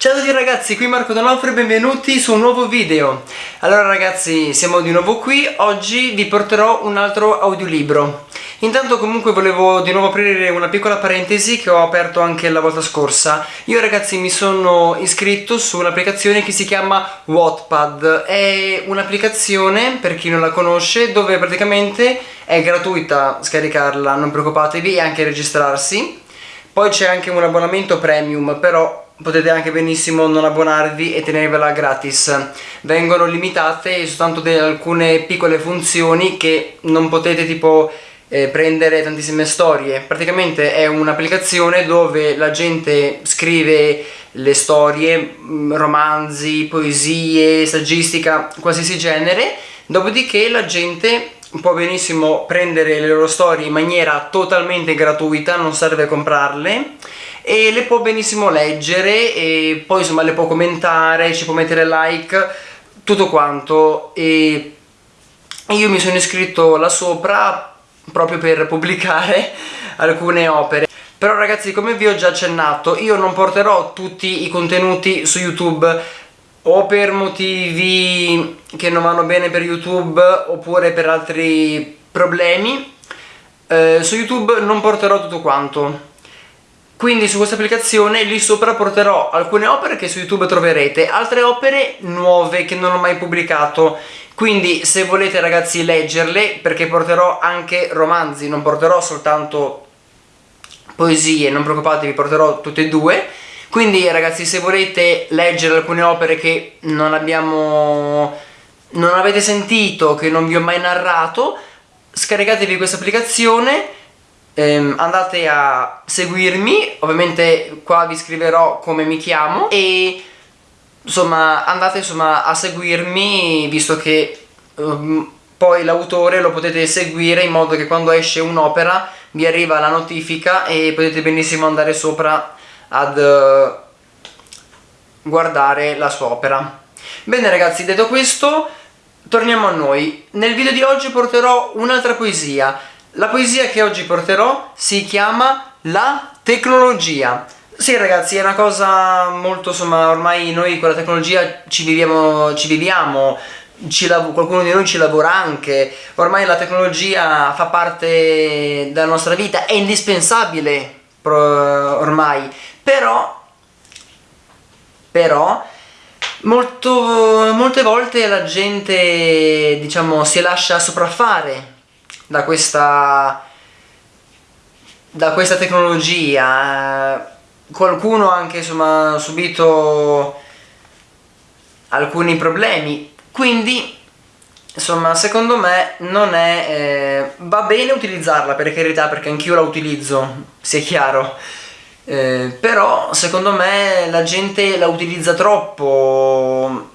Ciao a tutti ragazzi, qui Marco Donofrio e benvenuti su un nuovo video. Allora ragazzi, siamo di nuovo qui, oggi vi porterò un altro audiolibro. Intanto comunque volevo di nuovo aprire una piccola parentesi che ho aperto anche la volta scorsa. Io ragazzi mi sono iscritto su un'applicazione che si chiama Wattpad. È un'applicazione, per chi non la conosce, dove praticamente è gratuita scaricarla, non preoccupatevi, e anche registrarsi. Poi c'è anche un abbonamento premium, però potete anche benissimo non abbonarvi e tenervela gratis. Vengono limitate soltanto alcune piccole funzioni che non potete tipo eh, prendere tantissime storie. Praticamente è un'applicazione dove la gente scrive le storie mm, romanzi, poesie, saggistica qualsiasi genere. Dopodiché la gente può benissimo prendere le loro storie in maniera totalmente gratuita non serve comprarle e le può benissimo leggere e poi insomma le può commentare, ci può mettere like, tutto quanto. E io mi sono iscritto là sopra proprio per pubblicare alcune opere. Però ragazzi come vi ho già accennato io non porterò tutti i contenuti su youtube o per motivi che non vanno bene per youtube oppure per altri problemi. Eh, su youtube non porterò tutto quanto quindi su questa applicazione lì sopra porterò alcune opere che su YouTube troverete, altre opere nuove che non ho mai pubblicato. Quindi se volete ragazzi leggerle, perché porterò anche romanzi, non porterò soltanto poesie, non preoccupatevi, porterò tutte e due. Quindi ragazzi se volete leggere alcune opere che non abbiamo non avete sentito, che non vi ho mai narrato, scaricatevi questa applicazione ehm, andate a seguirmi, ovviamente qua vi scriverò come mi chiamo e insomma andate insomma a seguirmi visto che um, poi l'autore lo potete seguire in modo che quando esce un'opera vi arriva la notifica e potete benissimo andare sopra ad uh, guardare la sua opera. Bene ragazzi, detto questo, torniamo a noi. Nel video di oggi porterò un'altra poesia la poesia che oggi porterò si chiama La tecnologia. Sì ragazzi, è una cosa molto, insomma, ormai noi con la tecnologia ci viviamo, ci viviamo ci qualcuno di noi ci lavora anche, ormai la tecnologia fa parte della nostra vita, è indispensabile ormai, però, però molto, molte volte la gente diciamo si lascia sopraffare da questa, da questa tecnologia. Qualcuno ha anche subito alcuni problemi, quindi insomma secondo me non è eh, va bene utilizzarla per carità perché anch'io la utilizzo sia chiaro eh, però secondo me la gente la utilizza troppo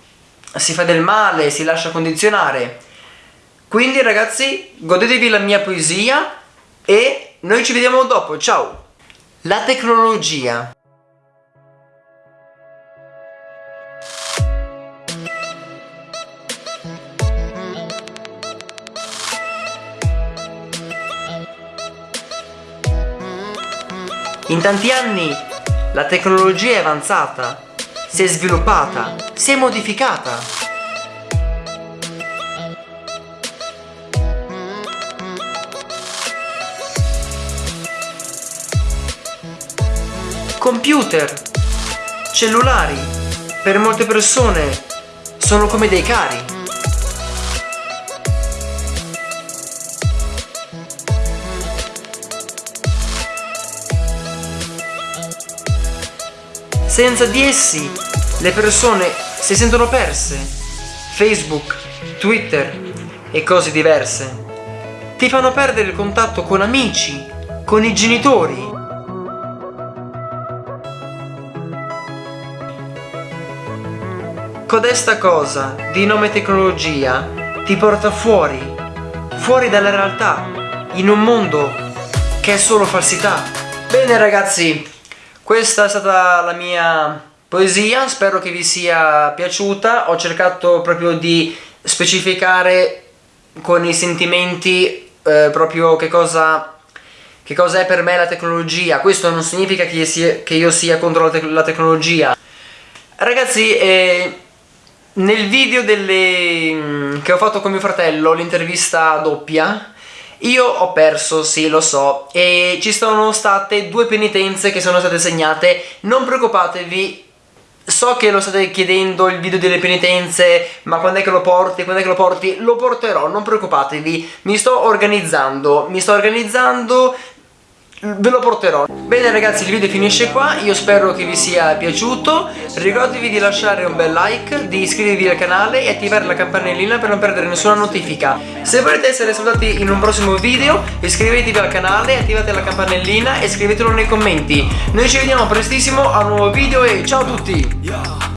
si fa del male si lascia condizionare quindi ragazzi, godetevi la mia poesia e noi ci vediamo dopo, ciao! La tecnologia In tanti anni la tecnologia è avanzata, si è sviluppata, si è modificata. Computer, cellulari, per molte persone sono come dei cari. Senza di essi le persone si sentono perse. Facebook, Twitter e cose diverse ti fanno perdere il contatto con amici, con i genitori, Codesta cosa, di nome tecnologia, ti porta fuori, fuori dalla realtà, in un mondo che è solo falsità. Bene ragazzi, questa è stata la mia poesia, spero che vi sia piaciuta, ho cercato proprio di specificare con i sentimenti eh, proprio che cosa, che cosa è per me la tecnologia, questo non significa che io sia, che io sia contro la, te la tecnologia, Ragazzi, eh, nel video delle, mm, che ho fatto con mio fratello, l'intervista doppia, io ho perso, sì, lo so, e ci sono state due penitenze che sono state segnate. Non preoccupatevi, so che lo state chiedendo il video delle penitenze, ma quando è che lo porti, quando è che lo porti? Lo porterò, non preoccupatevi, mi sto organizzando, mi sto organizzando, ve lo porterò bene ragazzi il video finisce qua. Io spero che vi sia piaciuto. Ricordatevi di lasciare un bel like di iscrivervi al canale e attivare la campanellina per non perdere nessuna notifica. Se volete essere salutati in un prossimo video iscrivetevi al canale attivate la campanellina e scrivetelo nei commenti. Noi ci vediamo prestissimo a un nuovo video e ciao a tutti